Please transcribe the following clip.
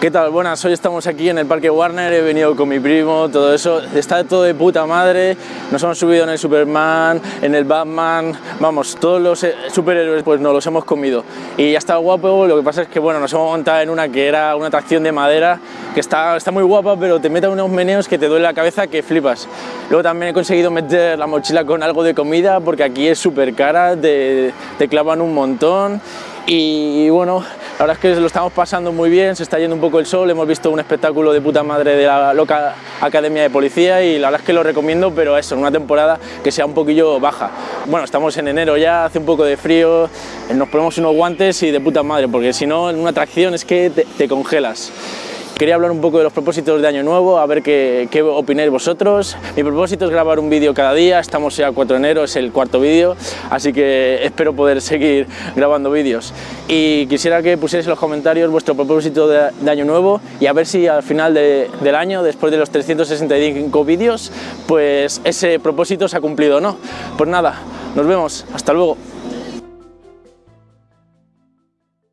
¿Qué tal? Buenas, hoy estamos aquí en el Parque Warner, he venido con mi primo, todo eso, está todo de puta madre, nos hemos subido en el Superman, en el Batman, vamos, todos los eh, superhéroes pues nos los hemos comido. Y ya está guapo, lo que pasa es que bueno, nos hemos montado en una que era una atracción de madera que está, está muy guapa pero te mete unos meneos que te duele la cabeza que flipas. Luego también he conseguido meter la mochila con algo de comida porque aquí es súper cara, te, te clavan un montón. Y bueno, la verdad es que lo estamos pasando muy bien, se está yendo un poco el sol, hemos visto un espectáculo de puta madre de la loca Academia de Policía y la verdad es que lo recomiendo, pero eso, en una temporada que sea un poquillo baja. Bueno, estamos en enero ya, hace un poco de frío, nos ponemos unos guantes y de puta madre, porque si no, en una atracción es que te, te congelas. Quería hablar un poco de los propósitos de Año Nuevo, a ver qué, qué opináis vosotros. Mi propósito es grabar un vídeo cada día, estamos ya 4 de enero, es el cuarto vídeo, así que espero poder seguir grabando vídeos. Y quisiera que pusierais en los comentarios vuestro propósito de, de Año Nuevo y a ver si al final de, del año, después de los 365 vídeos, pues ese propósito se ha cumplido o no. Pues nada, nos vemos, hasta luego.